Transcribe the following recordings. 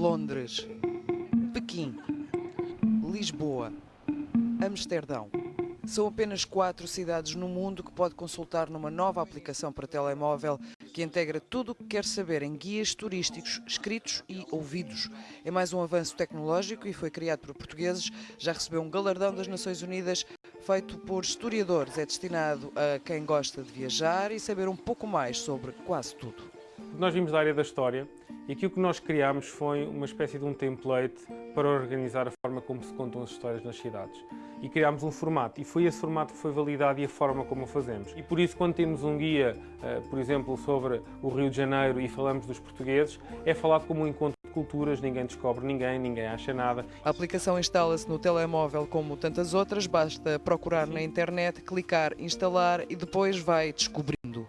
Londres, Pequim, Lisboa, Amsterdão. São apenas quatro cidades no mundo que pode consultar numa nova aplicação para telemóvel que integra tudo o que quer saber em guias turísticos escritos e ouvidos. É mais um avanço tecnológico e foi criado por portugueses. Já recebeu um galardão das Nações Unidas feito por historiadores. É destinado a quem gosta de viajar e saber um pouco mais sobre quase tudo. Nós vimos da área da história e aquilo que nós criámos foi uma espécie de um template para organizar a forma como se contam as histórias nas cidades. E criámos um formato, e foi esse formato que foi validado e a forma como o fazemos. E por isso, quando temos um guia, eh, por exemplo, sobre o Rio de Janeiro e falamos dos portugueses, é falado como um encontro de culturas, ninguém descobre ninguém, ninguém acha nada. A aplicação instala-se no telemóvel como tantas outras, basta procurar na internet, clicar, instalar e depois vai descobrindo.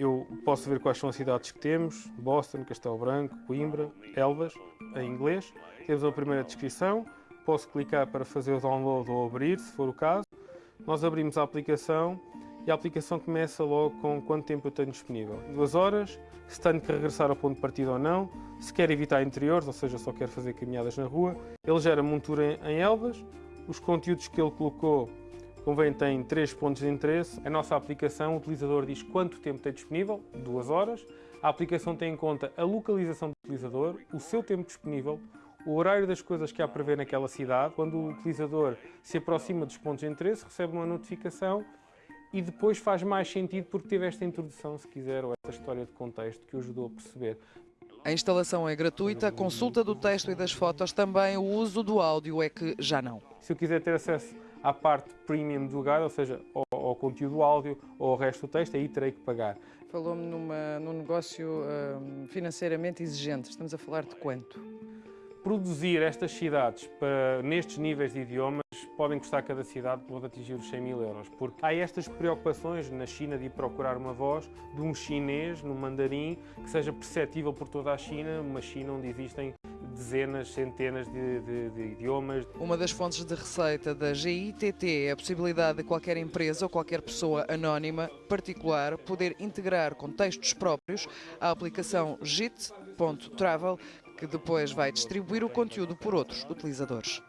Eu posso ver quais são as cidades que temos, Boston, Castelo Branco, Coimbra, Elvas, em inglês. Temos a primeira descrição, posso clicar para fazer o download ou abrir, se for o caso. Nós abrimos a aplicação e a aplicação começa logo com quanto tempo eu tenho disponível. Duas horas, se tenho que regressar ao ponto de partida ou não, se quer evitar interiores, ou seja, só quer fazer caminhadas na rua. Ele gera montura em Elvas, os conteúdos que ele colocou Convém tem três pontos de interesse. A nossa aplicação, o utilizador diz quanto tempo tem disponível, duas horas. A aplicação tem em conta a localização do utilizador, o seu tempo disponível, o horário das coisas que há para ver naquela cidade. Quando o utilizador se aproxima dos pontos de interesse, recebe uma notificação e depois faz mais sentido porque teve esta introdução, se quiser, ou esta história de contexto que o ajudou a perceber. A instalação é gratuita, a consulta do texto e das fotos também, o uso do áudio é que já não. Se eu quiser ter acesso à parte premium do lugar, ou seja, ao, ao conteúdo áudio ou ao resto do texto, aí terei que pagar. Falou-me num negócio hum, financeiramente exigente, estamos a falar de quanto? Produzir estas cidades para, nestes níveis de idiomas podem custar cada cidade pode atingir os 100 mil euros, porque há estas preocupações na China de ir procurar uma voz de um chinês, no mandarim, que seja perceptível por toda a China, uma China onde existem dezenas, centenas de, de, de, idiomas. Uma das fontes de receita da GITT é a possibilidade de qualquer empresa ou qualquer pessoa anónima, particular, poder integrar contextos próprios à aplicação JIT.travel, que depois vai distribuir o conteúdo por outros utilizadores.